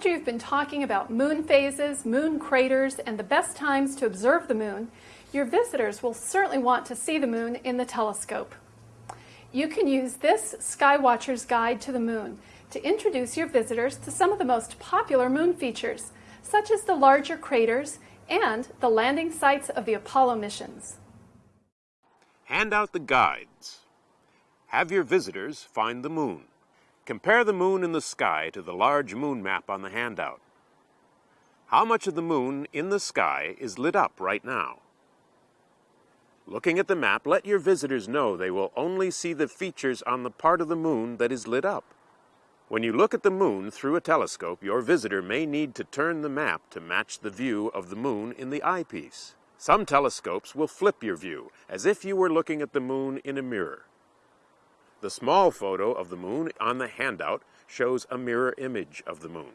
after you've been talking about moon phases, moon craters, and the best times to observe the moon, your visitors will certainly want to see the moon in the telescope. You can use this Skywatcher's Guide to the Moon to introduce your visitors to some of the most popular moon features, such as the larger craters and the landing sites of the Apollo missions. Hand out the guides. Have your visitors find the moon. Compare the moon in the sky to the large moon map on the handout. How much of the moon in the sky is lit up right now? Looking at the map, let your visitors know they will only see the features on the part of the moon that is lit up. When you look at the moon through a telescope, your visitor may need to turn the map to match the view of the moon in the eyepiece. Some telescopes will flip your view, as if you were looking at the moon in a mirror. The small photo of the moon on the handout shows a mirror image of the moon.